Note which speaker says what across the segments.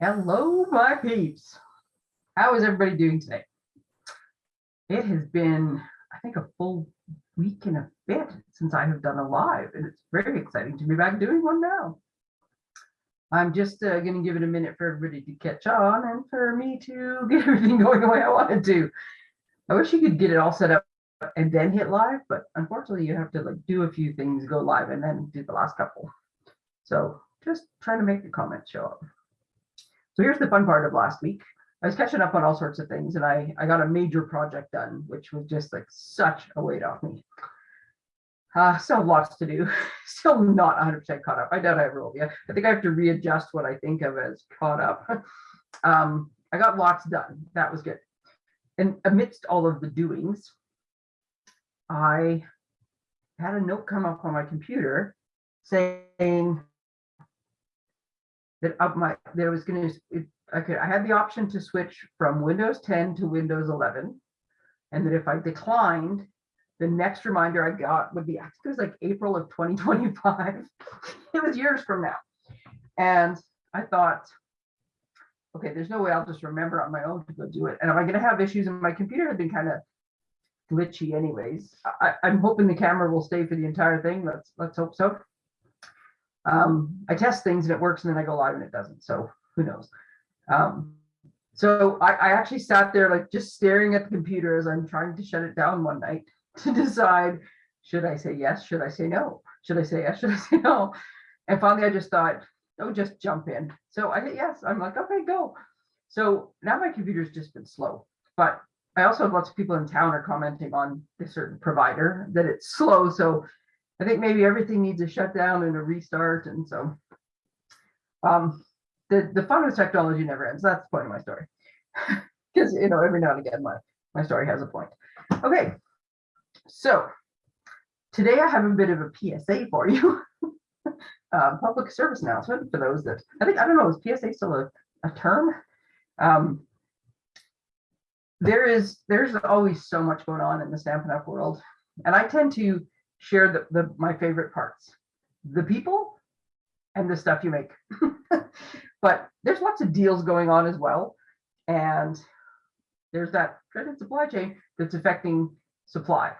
Speaker 1: Hello, my peeps. How is everybody doing today? It has been, I think, a full week and a bit since I have done a live, and it's very exciting to be back doing one now. I'm just uh, going to give it a minute for everybody to catch on and for me to get everything going the way I wanted to. I wish you could get it all set up and then hit live, but unfortunately you have to like do a few things, go live, and then do the last couple. So just trying to make the comments show up. So here's the fun part of last week. I was catching up on all sorts of things and I, I got a major project done, which was just like such a weight off me. Uh, still lots to do, still not 100% caught up. I doubt I will be. I think I have to readjust what I think of as caught up. um, I got lots done. That was good. And amidst all of the doings, I had a note come up on my computer saying that up my there was going to I could I had the option to switch from Windows 10 to Windows 11, and that if I declined, the next reminder I got would be I think it was like April of 2025. it was years from now, and I thought, okay, there's no way I'll just remember on my own to go do it. And am I going to have issues? And my computer had been kind of glitchy, anyways. I, I'm hoping the camera will stay for the entire thing. Let's let's hope so um, I test things and it works and then I go live and it doesn't. So who knows? Um, so I, I actually sat there like just staring at the computer as I'm trying to shut it down one night to decide, should I say yes? Should I say no? Should I say yes? Should I say no? And finally I just thought, oh, just jump in. So I hit yes. I'm like, okay, go. So now my computer's just been slow, but I also have lots of people in town are commenting on this certain provider that it's slow. So I think maybe everything needs a shutdown and a restart. And so um, the, the fun with technology never ends. That's the point of my story. Because, you know, every now and again, my, my story has a point. Okay, so today I have a bit of a PSA for you. um, public service announcement for those that, I think, I don't know, is PSA still a, a term? Um, there is, there's always so much going on in the Stampin' Up world. And I tend to share the, the my favorite parts. The people and the stuff you make. But there's lots of deals going on as well. And there's that credit supply chain that's affecting supply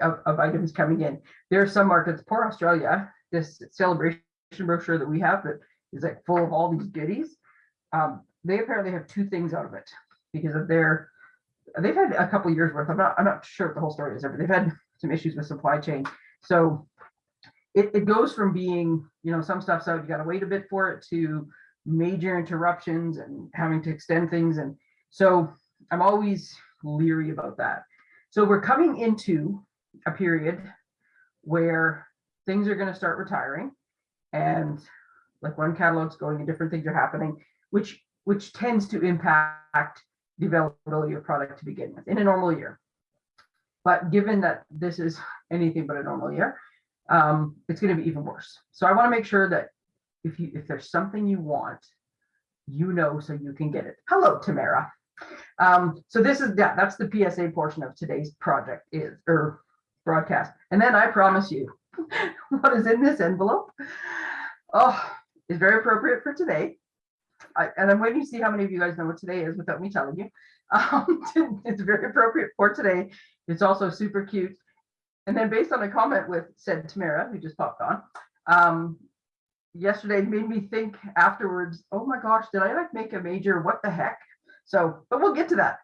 Speaker 1: of, of items coming in. There are some markets poor australia this celebration brochure that we have that is like full of all these goodies. Um, they apparently have two things out of it because of their they've had a couple years worth. I'm not i'm not sure what the whole story is but they've had some issues with supply chain. So it, it goes from being, you know, some stuff's out, you got to wait a bit for it to major interruptions and having to extend things. And so I'm always leery about that. So we're coming into a period where things are going to start retiring and like one catalog's going and different things are happening, which which tends to impact the availability of product to begin with in a normal year. But given that this is anything but a normal year, um, it's going to be even worse. So I want to make sure that if you if there's something you want, you know so you can get it. Hello, Tamara. Um, so this is yeah, that's the PSA portion of today's project is or broadcast. And then I promise you, what is in this envelope? Oh, is very appropriate for today. I, and I'm waiting to see how many of you guys know what today is without me telling you. Um, it's very appropriate for today. It's also super cute. And then based on a comment with said Tamara, who just popped on, um, yesterday made me think afterwards, oh my gosh, did I like make a major, what the heck? So, but we'll get to that.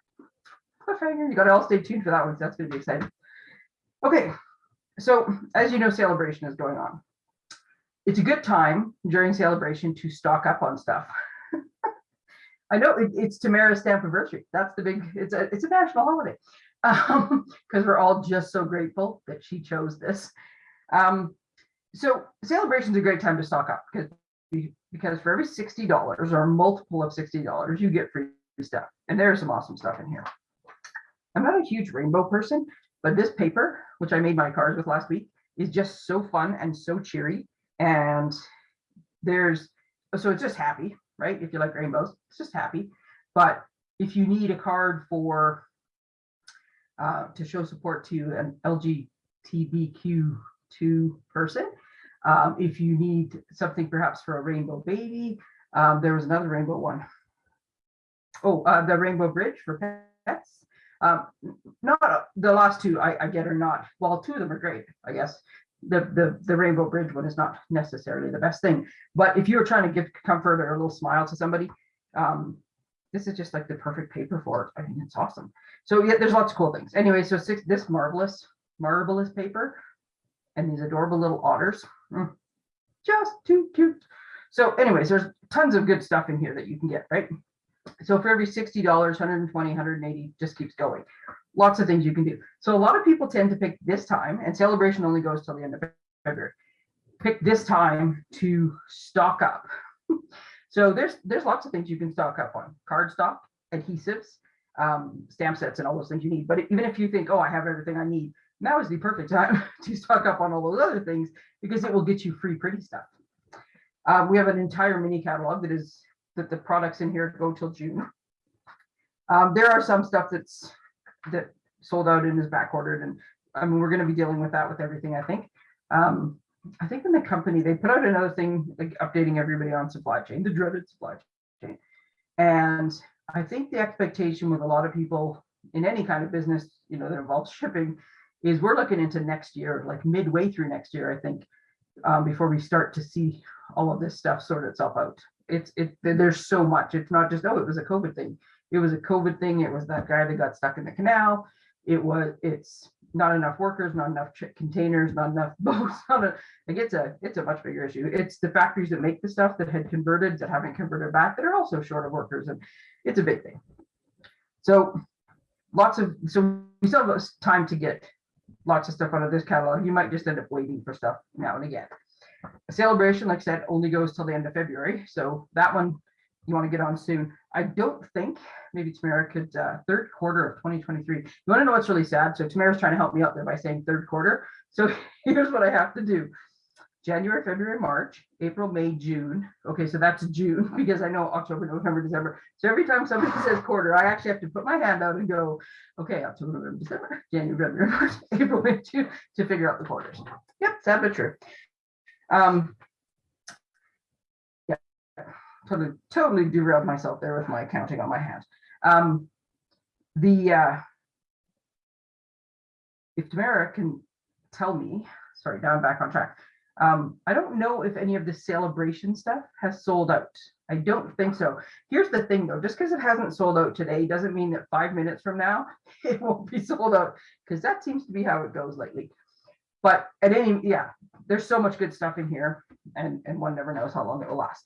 Speaker 1: Cliffhanger, you gotta all stay tuned for that one, so that's gonna be exciting. Okay, so as you know, celebration is going on. It's a good time during celebration to stock up on stuff. I know it, it's Tamara's stamp anniversary. That's the big, it's a, it's a national holiday because um, we're all just so grateful that she chose this. Um, so celebration is a great time to stock up because because for every $60 or a multiple of $60, you get free stuff. And there's some awesome stuff in here. I'm not a huge rainbow person, but this paper, which I made my cards with last week, is just so fun and so cheery. And there's, so it's just happy, right? If you like rainbows, it's just happy. But if you need a card for uh, to show support to an LGBTQ2 person. Um, if you need something perhaps for a rainbow baby, Um, there was another rainbow one. Oh, uh, the Rainbow Bridge for pets. Um, not, the last two I, I get are not, well, two of them are great, I guess. The, the, the Rainbow Bridge one is not necessarily the best thing, but if you're trying to give comfort or a little smile to somebody, um, this is just like the perfect paper for it. I think it's awesome. So yeah, there's lots of cool things. Anyway, so six, this marvelous, marvelous paper and these adorable little otters. mm, Just too cute. So anyways, there's tons of good stuff in here that you can get, right? So for every $60, 120, 180, just keeps going. Lots of things you can do. So a lot of people tend to pick this time and celebration only goes till the end of February. Pick this time to stock up. So there's there's lots of things you can stock up on. cardstock, adhesives, um, stamp sets and all those things you need. But even if you think, oh, I have everything I need, now is the perfect time to stock up on all those other things because it will get you free pretty stuff. Uh, we have an entire mini catalog that is that the products in here go till June. Um, there are some stuff that's that sold out and is back ordered, and I mean we're going to be dealing with that with everything. I think. Um, I think in the company they put out another thing like updating everybody on supply chain, the dreaded supply chain, and I think the expectation with a lot of people in any kind of business, you know, that involves shipping, is we're looking into next year, like midway through next year, I think, um, before we start to see all of this stuff sort itself out. It's it there's so much. It's not just oh, it was a COVID thing. It was a COVID thing. It was that guy that got stuck in the canal. It was it's not enough workers, not enough containers, not enough boats. Not a, like it's a it's a much bigger issue. It's the factories that make the stuff that had converted that haven't converted back that are also short of workers, and it's a big thing. So lots of so we still have time to get lots of stuff out of this catalog. You might just end up waiting for stuff now and again. A celebration, like I said, only goes till the end of February. So that one you want to get on soon. I don't think maybe Tamara could uh, third quarter of 2023. You want to know what's really sad? So Tamara's trying to help me out there by saying third quarter. So here's what I have to do. January, February, March, April, May, June. Okay, so that's June because I know October, November, December. So every time somebody says quarter, I actually have to put my hand out and go, okay, October, November, December, January, February, March, April, May, June to figure out the quarters. Yep, sad but true. Um, totally, totally derailed myself there with my counting on my hand. Um, the uh, if Tamara can tell me, sorry, now I'm back on track. Um, I don't know if any of the celebration stuff has sold out. I don't think so. Here's the thing though, just because it hasn't sold out today doesn't mean that five minutes from now it won't be sold out because that seems to be how it goes lately. But at any, yeah, there's so much good stuff in here and, and one never knows how long it will last.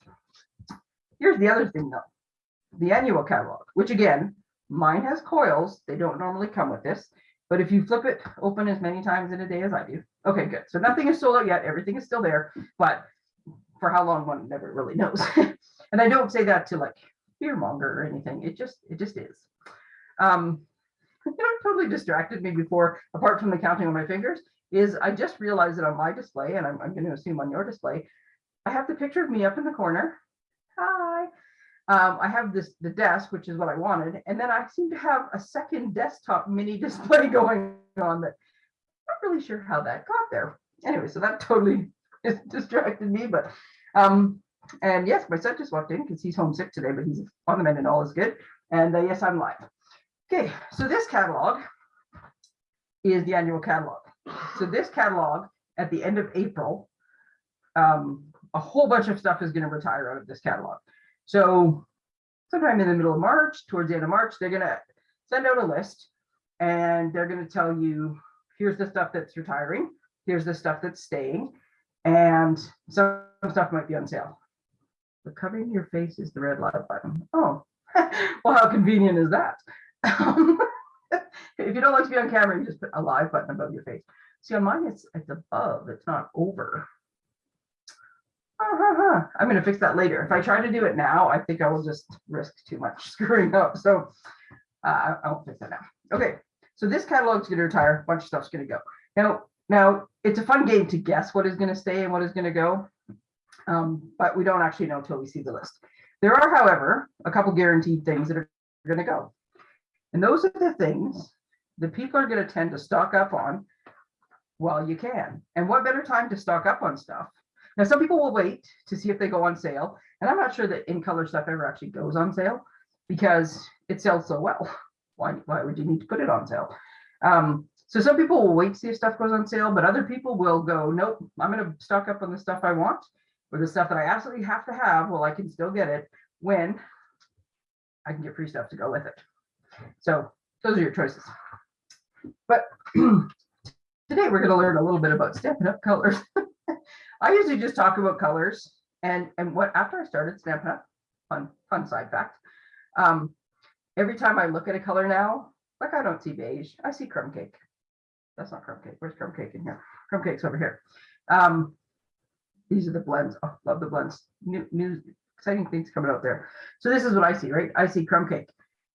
Speaker 1: Here's the other thing though, the annual catalog, which again, mine has coils. They don't normally come with this, but if you flip it open as many times in a day as I do, okay, good. So nothing is sold out yet. Everything is still there, but for how long one never really knows. and I don't say that to like fear monger or anything. It just, it just is. Um, you know, totally distracted me before, apart from the counting on my fingers, is I just realized that on my display, and I'm, I'm going to assume on your display, I have the picture of me up in the corner. Hi. Um, I have this the desk, which is what I wanted, and then I seem to have a second desktop mini display going on that I'm not really sure how that got there. Anyway, so that totally distracted me, but um, and yes, my son just walked in because he's homesick today, but he's on the mend and all is good. And uh, yes, I'm live. Okay, so this catalog is the annual catalog. So this catalog at the end of April, um, a whole bunch of stuff is going to retire out of this catalog. So sometime in the middle of March, towards the end of March, they're going to send out a list and they're going to tell you, here's the stuff that's retiring, here's the stuff that's staying, and some stuff might be on sale. But covering your face is the red light button. Oh, well, how convenient is that? if you don't like to be on camera, you just put a live button above your face. See, on mine, it's it's above, it's not over. Uh-huh. I'm going to fix that later. If I try to do it now, I think I will just risk too much screwing up. So uh, I, won't fix that now. Okay, so this catalog is going to retire. A bunch of stuff's going to go. Now, now it's a fun game to guess what is going to stay and what is going to go, um, but we don't actually know until we see the list. There are, however, a couple guaranteed things that are going to go. And those are the things that people are going to tend to stock up on while you can. And what better time to stock up on stuff Now, some people will wait to see if they go on sale, and I'm not sure that in color stuff ever actually goes on sale because it sells so well. Why, why would you need to put it on sale? Um, so some people will wait to see if stuff goes on sale, but other people will go, nope, I'm gonna stock up on the stuff I want or the stuff that I absolutely have to have, well, I can still get it when I can get free stuff to go with it. So those are your choices. But today we're gonna learn a little bit about Stampin' Up colors. I usually just talk about colors and, and what, after I started Stampin' Up, fun, fun side fact, um, every time I look at a color now, like I don't see beige, I see crumb cake. That's not crumb cake. Where's crumb cake in here? Crumb cake's over here. Um, these are the blends. Oh, love the blends. New, new, exciting things coming out there. So this is what I see, right? I see crumb cake.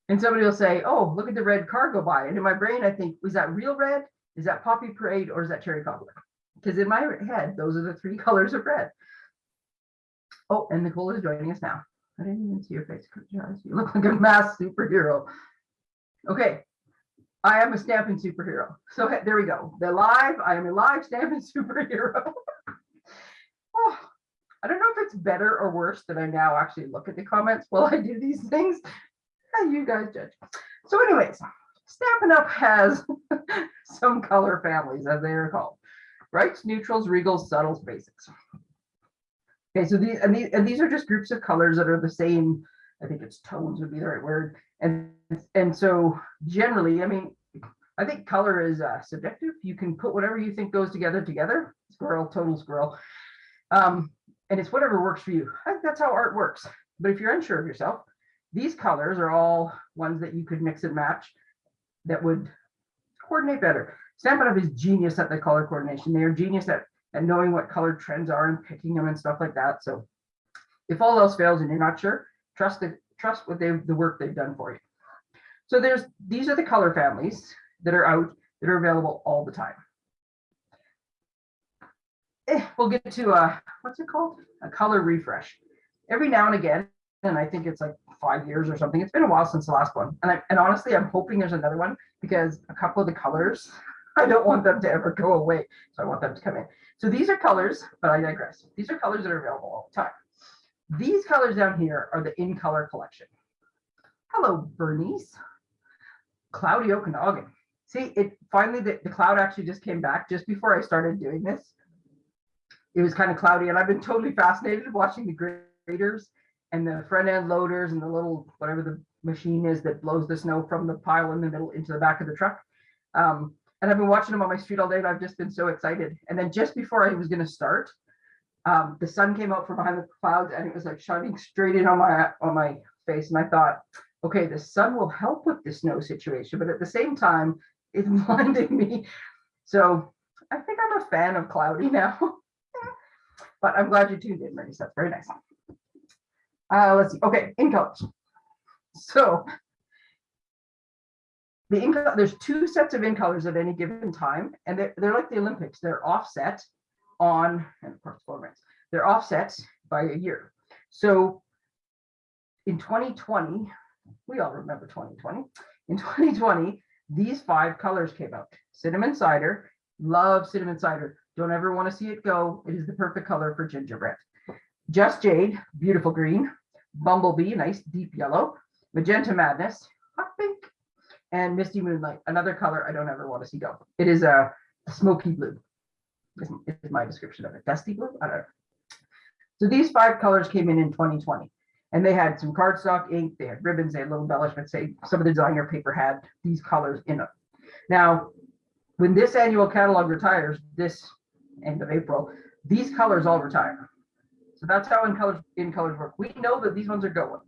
Speaker 1: And somebody will say, oh, look at the red car go by. And in my brain, I think, was that real red? Is that poppy parade or is that cherry cobbler? Because in my head, those are the three colors of red. Oh, and Nicole is joining us now. I didn't even see your face. You look like a mass superhero. Okay. I am a stamping superhero. So there we go. The live, I am a live stamping superhero. oh, I don't know if it's better or worse that I now actually look at the comments while I do these things. You guys judge. So anyways, Stampin' Up has some color families as they are called. Brights, neutrals, regals, subtles, basics. Okay, so these and these and these are just groups of colors that are the same. I think it's tones would be the right word. And and so generally, I mean, I think color is uh, subjective. You can put whatever you think goes together together. Squirrel, total squirrel. Um, and it's whatever works for you. That's how art works. But if you're unsure of yourself, these colors are all ones that you could mix and match that would coordinate better. Up is genius at the color coordination. They are genius at, at knowing what color trends are and picking them and stuff like that. So if all else fails and you're not sure, trust the trust what they the work they've done for you. So there's these are the color families that are out that are available all the time. Eh, we'll get to uh what's it called? A color refresh. Every now and again, and I think it's like five years or something. It's been a while since the last one. And I and honestly, I'm hoping there's another one because a couple of the colors, I don't want them to ever go away. So I want them to come in. So these are colors, but I digress. These are colors that are available all the time. These colors down here are the in color collection. Hello, Bernice. Cloudy Okanagan. See, it finally the, the cloud actually just came back just before I started doing this. It was kind of cloudy, and I've been totally fascinated watching the graders and the front end loaders and the little whatever the machine is that blows the snow from the pile in the middle into the back of the truck. Um, and I've been watching them on my street all day, and I've just been so excited. And then just before I was going to start, um, the sun came out from behind the clouds, and it was like shining straight in on my on my face. And I thought, okay, the sun will help with the snow situation, but at the same time, it's blinding me. So I think I'm a fan of cloudy now. but I'm glad you tuned in, Maurice. That's very nice. Uh, let's see. Okay, in colors. So the in there's two sets of in colors at any given time, and they're, they're like the Olympics. They're offset on, and of course, formats. They're offset by a year. So in 2020, we all remember 2020. In 2020, these five colors came out. Cinnamon cider, love cinnamon cider. Don't ever want to see it go. It is the perfect color for gingerbread. Just Jade, beautiful green. Bumblebee, nice deep yellow. Magenta Madness, hot pink. And Misty Moonlight, another color I don't ever want to see go. It is a smoky blue. Is, is my description of it. Dusty blue? I don't know. So these five colors came in in 2020 and they had some cardstock ink, they had ribbons, they had little embellishments, say some of the designer paper had these colors in them. Now, when this annual catalog retires, this end of April, these colors all retire. So that's how in colors in colors work. We know that these ones are going.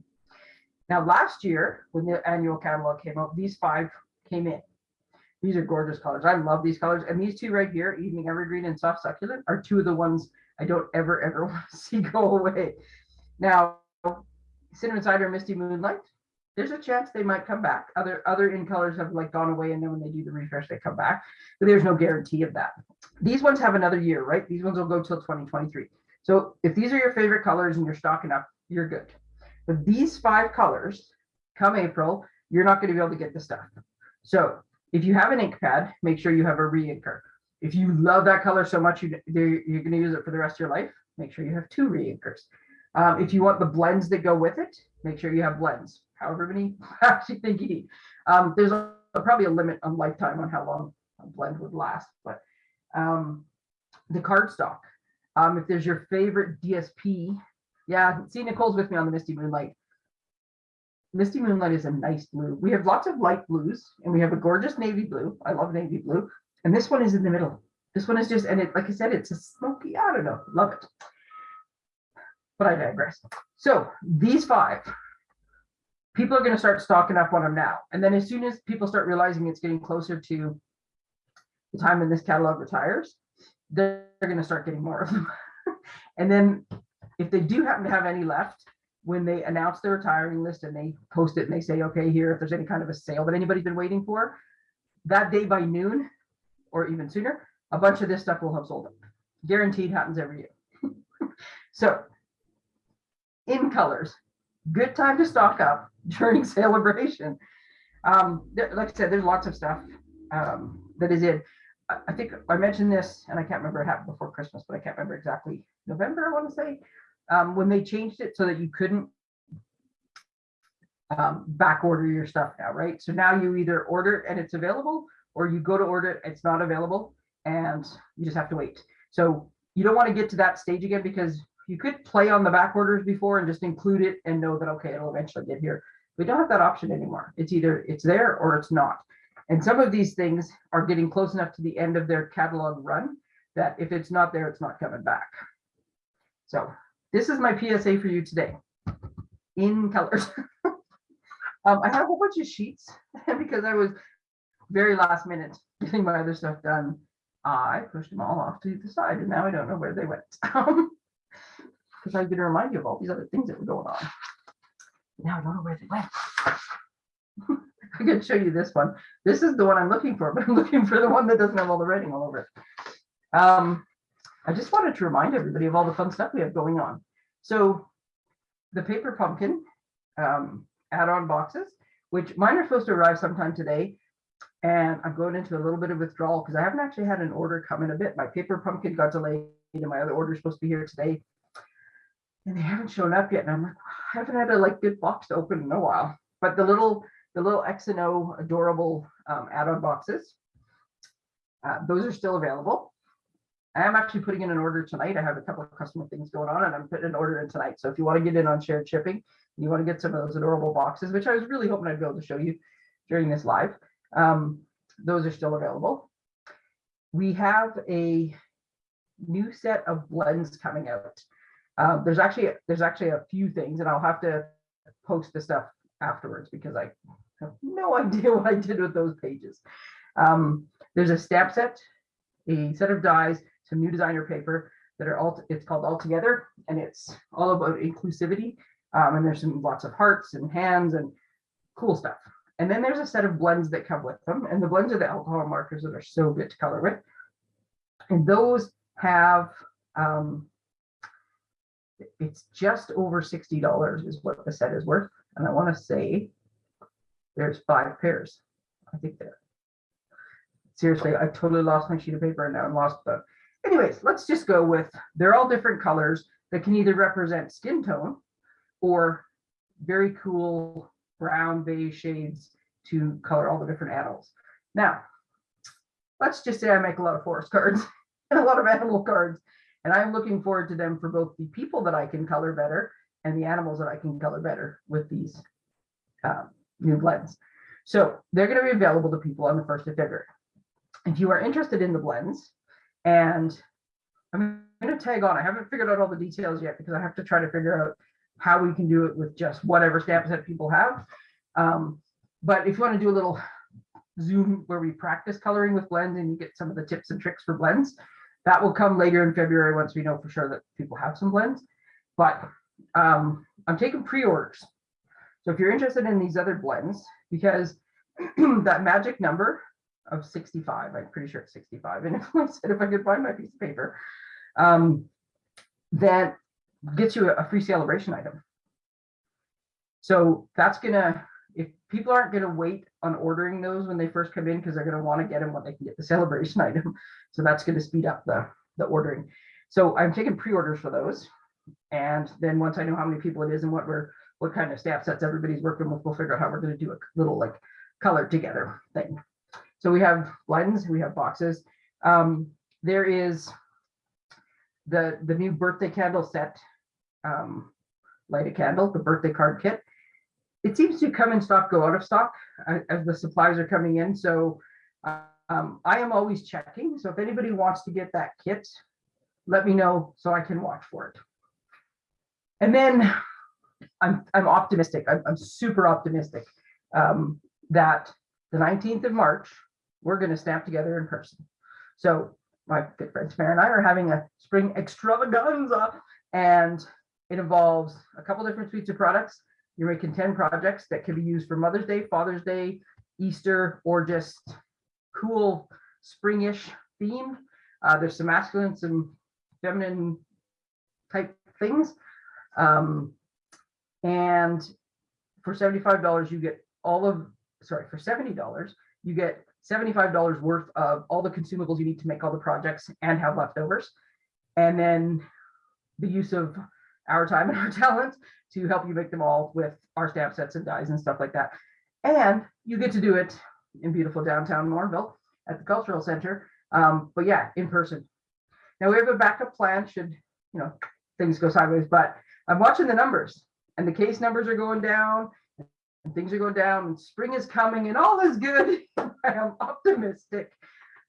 Speaker 1: Now, last year, when the annual catalog came out, these five came in. These are gorgeous colors. I love these colors. And these two right here, Evening Evergreen and Soft Succulent, are two of the ones I don't ever, ever want to see go away. Now, Cinnamon Cider Misty Moonlight, there's a chance they might come back. Other other in colors have like gone away and then when they do the refresh, they come back. But there's no guarantee of that. These ones have another year, right? These ones will go till 2023. So if these are your favorite colors and you're stocking up, you're good. But these five colors, come April, you're not going to be able to get the stuff. So if you have an ink pad, make sure you have a re-inker. If you love that color so much, you, you're going to use it for the rest of your life, make sure you have two re-inkers. Um, if you want the blends that go with it, make sure you have blends, however many actually think you need. Um, there's a, probably a limit on lifetime on how long a blend would last, but um, the cardstock. Um, if there's your favorite DSP, yeah, see Nicole's with me on the Misty Moonlight. Misty Moonlight is a nice blue. We have lots of light blues and we have a gorgeous navy blue. I love navy blue. And this one is in the middle. This one is just, and it, like I said, it's a smoky, I don't know, love it. But I digress. So these five, people are going to start stocking up on them now. And then as soon as people start realizing it's getting closer to the time when this catalog retires, they're going to start getting more of them. and then if they do happen to have any left, when they announce their retiring list and they post it and they say, okay, here, if there's any kind of a sale that anybody's been waiting for, that day by noon or even sooner, a bunch of this stuff will have sold up. Guaranteed happens every year. so in colors, good time to stock up during celebration. Um, there, like I said, there's lots of stuff um, that is in. I, I think I mentioned this and I can't remember it happened before Christmas, but I can't remember exactly November, I want to say, um, when they changed it so that you couldn't um, back order your stuff now, right? So now you either order it and it's available or you go to order it, it's not available and you just have to wait. So you don't want to get to that stage again because you could play on the back orders before and just include it and know that, okay, it'll eventually get here. We don't have that option anymore. It's either it's there or it's not. And some of these things are getting close enough to the end of their catalog run that if it's not there, it's not coming back. So this is my PSA for you today in colors. um, I had a whole bunch of sheets because I was very last minute getting my other stuff done. I pushed them all off to the side and now I don't know where they went. Because I was going to remind you of all these other things that were going on. Now I don't know where they went. I can show you this one. This is the one I'm looking for, but I'm looking for the one that doesn't have all the writing all over it. Um, I just wanted to remind everybody of all the fun stuff we have going on. So the paper pumpkin um, add-on boxes, which mine are supposed to arrive sometime today. And I'm going into a little bit of withdrawal because I haven't actually had an order come in a bit. My paper pumpkin got delayed and my other order is supposed to be here today. And they haven't shown up yet. And I'm like, I haven't had a like good box to open in a while. But the little the little X and O adorable um, add-on boxes, uh, those are still available. I am actually putting in an order tonight. I have a couple of customer things going on and I'm putting an order in tonight. So if you want to get in on shared shipping, you want to get some of those adorable boxes, which I was really hoping I'd be able to show you during this live. Um, those are still available. We have a new set of blends coming out. Um, there's actually there's actually a few things, and I'll have to post the stuff afterwards because I have no idea what I did with those pages. Um, there's a stamp set, a set of dies, some new designer paper that are all, it's called All Together, and it's all about inclusivity. Um, and there's some lots of hearts and hands and cool stuff. And then there's a set of blends that come with them, and the blends are the alcohol markers that are so good to color with. And those have, um, it's just over $60 is what the set is worth. And I want to say there's five pairs. I think there. Seriously, I totally lost my sheet of paper and now I'm lost. But anyways, let's just go with, they're all different colors that can either represent skin tone or very cool brown beige shades to color all the different animals. Now, let's just say I make a lot of forest cards and a lot of animal cards, and I'm looking forward to them for both the people that I can color better and the animals that I can color better with these uh, new blends. So they're going to be available to people on the 1st of February. If you are interested in the blends, and I'm going to tag on, I haven't figured out all the details yet because I have to try to figure out how we can do it with just whatever stamp set people have. Um, but if you want to do a little Zoom where we practice coloring with blends and you get some of the tips and tricks for blends, that will come later in February once we know for sure that people have some blends. But um, I'm taking pre-orders. So if you're interested in these other blends, because that magic number of 65, I'm pretty sure it's 65. And if I said if I could find my piece of paper, um, that gets you a free celebration item. So that's gonna, if people aren't gonna wait on ordering those when they first come in, because they're gonna want to get them when they can get the celebration item. So that's gonna speed up the, the ordering. So I'm taking pre-orders for those. And then once I know how many people it is and what we're, what kind of staff sets everybody's working with, we'll figure out how we're gonna do a little like color together thing. So we have lens, we have boxes. Um, there is the, the new birthday candle set. Um, light a candle, the birthday card kit. It seems to come in stock, go out of stock uh, as the supplies are coming in. So um, I am always checking. So if anybody wants to get that kit, let me know so I can watch for it. And then I'm, I'm optimistic. I'm, I'm super optimistic um, that the 19th of March, we're going to snap together in person. So my good friend Tamara and I are having a spring extravaganza and it involves a couple different suites of products. You're making 10 projects that can be used for Mother's Day, Father's Day, Easter, or just cool springish theme. Uh, there's some masculine, some feminine type things. Um, and for $75, you get all of, sorry, for $70, you get $75 worth of all the consumables you need to make all the projects and have leftovers. And then the use of our time and our talent to help you make them all with our stamp sets and dies and stuff like that. And you get to do it in beautiful downtown Morville at the Cultural Center. Um, but yeah, in person. Now we have a backup plan should, you know, things go sideways, but I'm watching the numbers and the case numbers are going down and things are going down and spring is coming and all is good. I am optimistic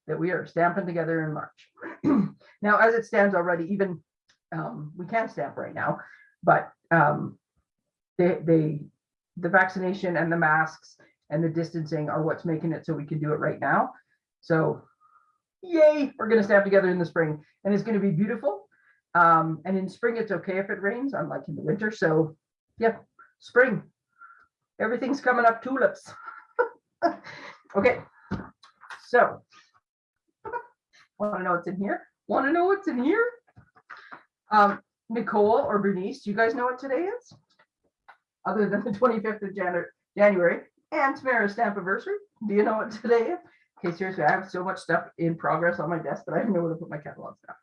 Speaker 1: that we are stamping together in March. now, as it stands already, even um, we can stamp right now, but um, they, they, the vaccination and the masks and the distancing are what's making it so we can do it right now. So yay, we're gonna stamp together in the spring and it's gonna be beautiful. Um, and in spring, it's okay if it rains, unlike in the winter. So yeah, spring, everything's coming up tulips. okay, so want to know what's in here? Want to know what's in here? Um, Nicole or Bernice, do you guys know what today is? Other than the 25th of January, January and Tamara's stamp anniversary. Do you know what today is? Okay, seriously, I have so much stuff in progress on my desk that I don't know where to put my catalog stuff.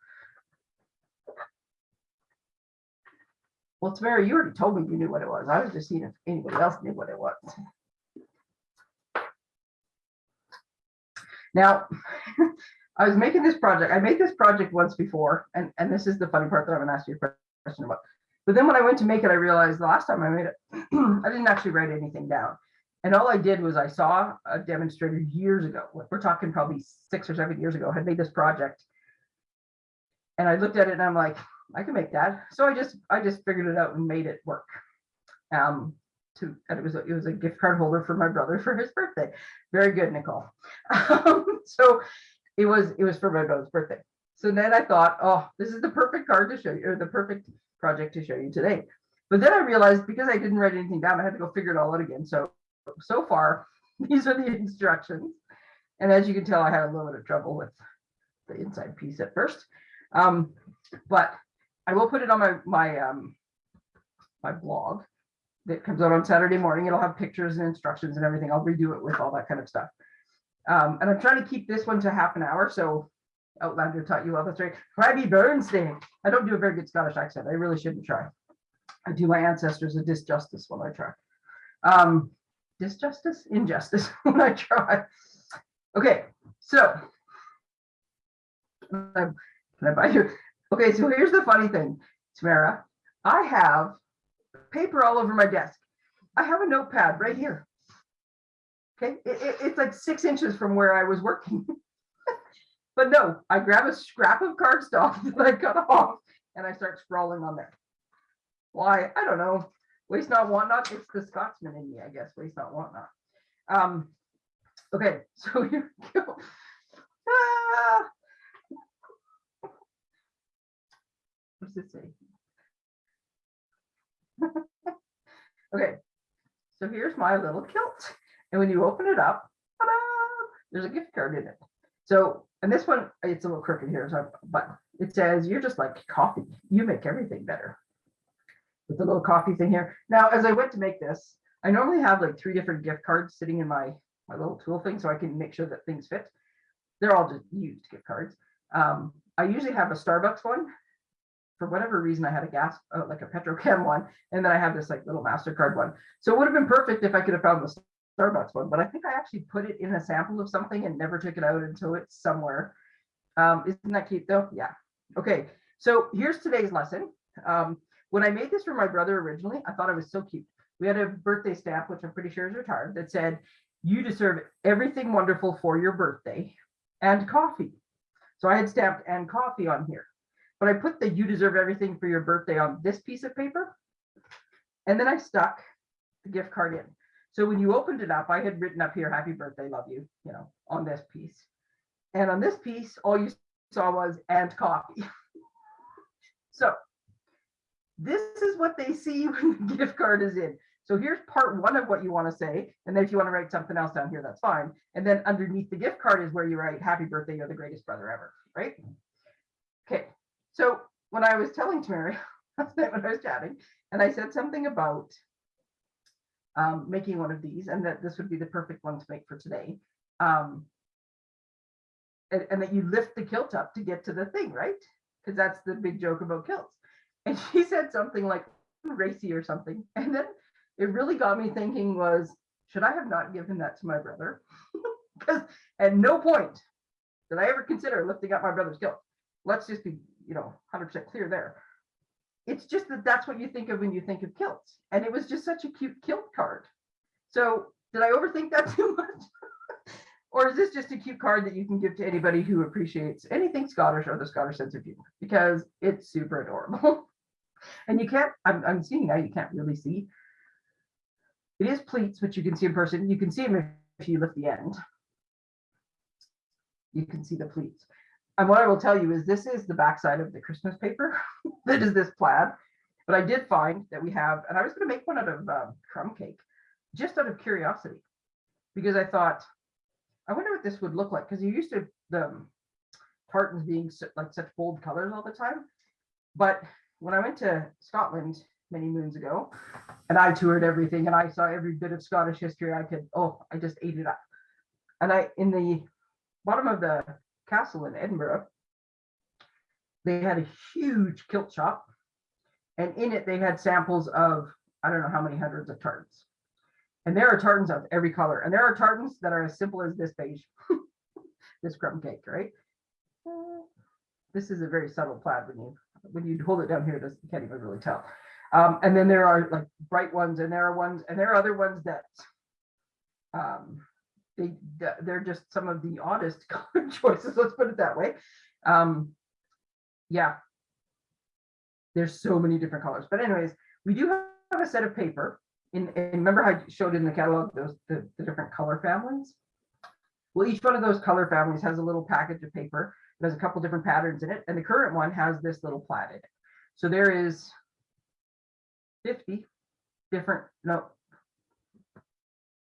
Speaker 1: Well, Tamara, you already told me you knew what it was. I was just seeing if anybody else knew what it was. Now, I was making this project. I made this project once before, and, and this is the funny part that I'm gonna ask you a question about. But then when I went to make it, I realized the last time I made it, I didn't actually write anything down. And all I did was I saw a demonstrator years ago, we're talking probably six or seven years ago, had made this project. And I looked at it and I'm like, I can make that. So I just I just figured it out and made it work. Um, to and it was a, it was a gift card holder for my brother for his birthday. Very good, Nicole. Um, so it was it was for my brother's birthday. So then I thought, oh, this is the perfect card to show you, or the perfect project to show you today. But then I realized because I didn't write anything down, I had to go figure it all out again. So so far, these are the instructions. And as you can tell, I had a little bit of trouble with the inside piece at first. Um, but I will put it on my my um my blog that comes out on Saturday morning. It'll have pictures and instructions and everything. I'll redo it with all that kind of stuff. Um, and I'm trying to keep this one to half an hour. So Outlander taught you well. That's right. Crabby Bernstein. I don't do a very good Scottish accent. I really shouldn't try. I do my ancestors a disjustice when I try. Um, disjustice, injustice when I try. Okay, so can I buy you? Okay, so here's the funny thing, Tamara. I have paper all over my desk. I have a notepad right here. Okay, it, it, it's like six inches from where I was working. but no, I grab a scrap of cardstock that I cut off and I start scrawling on there. Why? I don't know. Waste not, want not. It's the Scotsman in me, I guess. Waste not, want not. Um, okay, so here we go. Ah, What's this say? okay, so here's my little kilt. And when you open it up, there's a gift card in it. So, and this one, it's a little crooked here, so, but it says, you're just like coffee. You make everything better. With the little coffee thing here. Now, as I went to make this, I normally have like three different gift cards sitting in my, my little tool thing so I can make sure that things fit. They're all just used gift cards. Um, I usually have a Starbucks one for whatever reason, I had a gas, uh, like a Petrochem one, and then I had this like little MasterCard one. So it would have been perfect if I could have found the Starbucks one, but I think I actually put it in a sample of something and never took it out until it's somewhere. Um, isn't that cute though? Yeah. Okay, so here's today's lesson. Um, when I made this for my brother originally, I thought it was so cute. We had a birthday stamp, which I'm pretty sure is retired, that said, you deserve everything wonderful for your birthday and coffee. So I had stamped and coffee on here, but I put the you deserve everything for your birthday on this piece of paper. And then I stuck the gift card in. So when you opened it up, I had written up here, happy birthday, love you, you know, on this piece. And on this piece, all you saw was and coffee. So this is what they see when the gift card is in. So here's part one of what you want to say. And then if you want to write something else down here, that's fine. And then underneath the gift card is where you write happy birthday, you're the greatest brother ever, right? Okay, so when I was telling Tamara, last night when I was chatting, and I said something about um, making one of these and that this would be the perfect one to make for today. Um, and, and that you lift the kilt up to get to the thing, right? Because that's the big joke about kilts. And she said something like racy or something. And then it really got me thinking was, should I have not given that to my brother? Because at no point did I ever consider lifting up my brother's kilt. Let's just be, you know, 100% clear there. It's just that that's what you think of when you think of kilts. And it was just such a cute kilt card. So did I overthink that too much? or is this just a cute card that you can give to anybody who appreciates anything Scottish or the Scottish sense of humor? Because it's super adorable. and you can't, I'm, I'm seeing now, you can't really see. It is pleats, which you can see in person. You can see them if you lift the end. You can see the pleats. And what I will tell you is this is the backside of the Christmas paper. that is this plaid. But I did find that we have, and I was going to make one out of um, crumb cake, just out of curiosity, because I thought, I wonder what this would look like because you used to the um, tartans being su- like such bold colors all the time. But when I went to Scotland many moons ago, and I toured everything, and I saw every bit of Scottish history I could. Oh, I just ate it up. And I in the bottom of the castle in Edinburgh, they had a huge kilt shop, and in it they had samples of I don't know how many hundreds of tartans. And there are tartans of every color. And there are tartans that are as simple as this beige, this crumb cake, right? This is a very subtle plaid when you when you hold it down here, it you can't even really tell. Um, and then there are like bright ones, and there are ones, and there are other ones that um, they they're just some of the oddest color choices. Let's put it that way. Um, yeah, there's so many different colors. But anyways, we do have a set of paper in, and remember how I showed in the catalog those the, the different color families? Well, each one of those color families has a little package of paper. it has a couple different patterns in it, and the current one has this little plaid in it. So there is 50 different, no,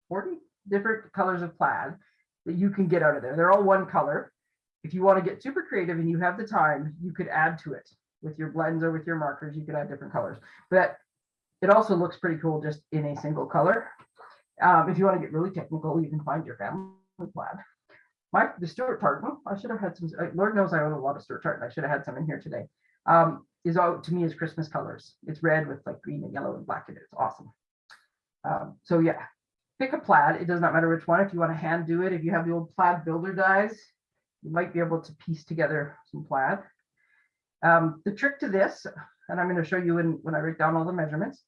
Speaker 1: 40 different colors of plaid that you can get out of there. They're all one color. If you want to get super creative and you have the time, you could add to it with your blends or with your markers. You could add different colors, but it also looks pretty cool just in a single color. Um, if you want to get really technical, you can find your family plaid. My the Stuart tartan, I should have had some. uh, Lord knows I own a lot of Stuart tartan. I should have had some in here today. Um, is out to me is Christmas colors. It's red with like green and yellow and black in it. It's awesome. Um, so yeah, pick a plaid. It does not matter which one. If you want to hand do it, if you have the old plaid builder dies, you might be able to piece together some plaid. Um, the trick to this, and I'm going to show you in, when I write down all the measurements,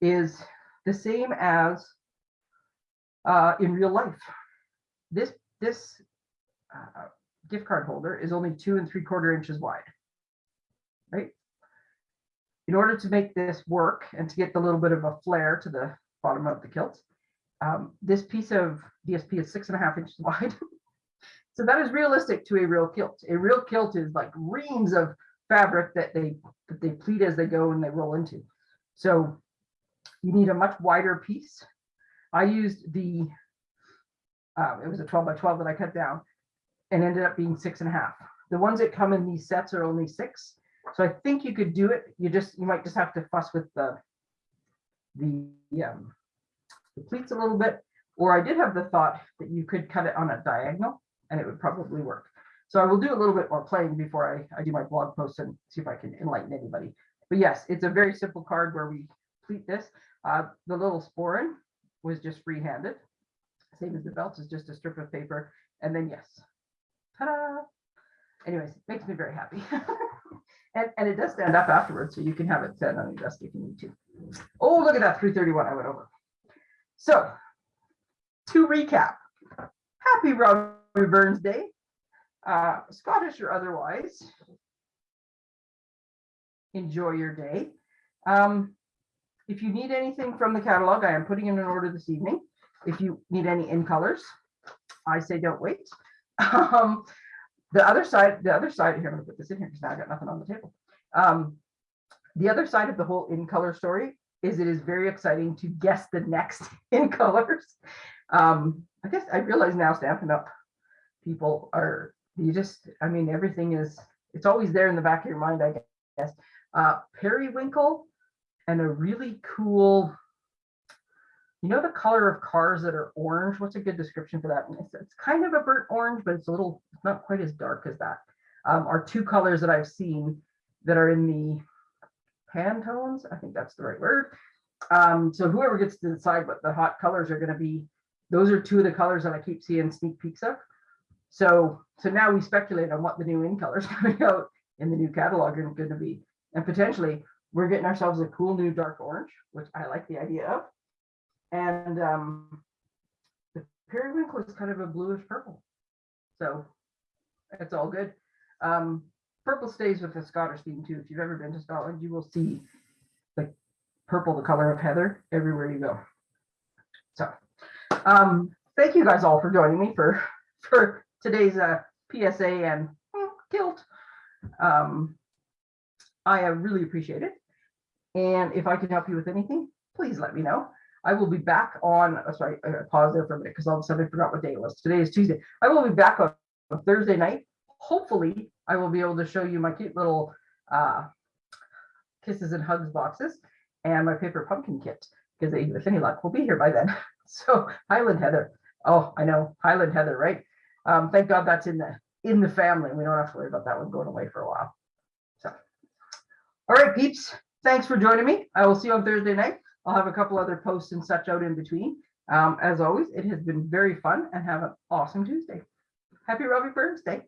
Speaker 1: is the same as uh, in real life. This this uh, gift card holder is only two and three quarter inches wide, right? In order to make this work and to get the little bit of a flare to the bottom of the kilt, um, this piece of DSP is six and a half inches wide. so that is realistic to a real kilt. A real kilt is like reams of fabric that they that they pleat as they go and they roll into. So you need a much wider piece. I used the, uh, it was a 12 by 12 that I cut down and ended up being six and a half. The ones that come in these sets are only six. So I think you could do it. You just, you might just have to fuss with the, the, um, the pleats a little bit. Or I did have the thought that you could cut it on a diagonal and it would probably work. So I will do a little bit more playing before I, I do my blog post and see if I can enlighten anybody. But yes, it's a very simple card where we pleat this. Uh, the little sporran was just free-handed. Same as the belt is just a strip of paper. And then yes, ta-da. Anyways, makes me very happy. and, and it does stand up afterwards, so you can have it set on your desk if you need to. Oh, look at that 331 I went over. So to recap, happy Robbie Burns Day, uh, Scottish or otherwise. Enjoy your day. Um, if you need anything from the catalog, I am putting in an order this evening. If you need any in colors, I say don't wait. Um, the other side, the other side here, I'm gonna put this in here because now I've got nothing on the table. Um, the other side of the whole in color story is it is very exciting to guess the next in colors. Um, I guess I realize now Stampin' Up people are, you just, I mean, everything is, it's always there in the back of your mind, I guess. Uh, periwinkle and a really cool, you know, the color of cars that are orange. What's a good description for that? It's, it's kind of a burnt orange, but it's a little, it's not quite as dark as that. Um, are two colors that I've seen that are in the Pantones. I think that's the right word. Um, so whoever gets to decide what the hot colors are going to be, those are two of the colors that I keep seeing sneak peeks of. So, so now we speculate on what the new in colors coming out in the new catalog are going to be, and potentially we're getting ourselves a cool new dark orange, which I like the idea of. And um, the periwinkle is kind of a bluish purple. So it's all good. Um, purple stays with the Scottish theme too. If you've ever been to Scotland, you will see the purple, the color of heather, everywhere you go. So um, thank you guys all for joining me for for today's uh, PSA and tilt. Um, I uh, really appreciate it. And if I can help you with anything, please let me know. I will be back on, oh, sorry, I pause there for a minute because all of a sudden I forgot what day it was. Today is Tuesday. I will be back on Thursday night. Hopefully, I will be able to show you my cute little uh, kisses and hugs boxes and my paper pumpkin kit because with any luck, we'll be here by then. So Highland Heather. Oh, I know Highland Heather, right? Um, thank God that's in the in the family. We don't have to worry about that one going away for a while. So, all right, peeps. Thanks for joining me. I will see you on Thursday night. I'll have a couple other posts and such out in between. Um, as always, it has been very fun and have an awesome Tuesday. Happy Robbie Burns Day.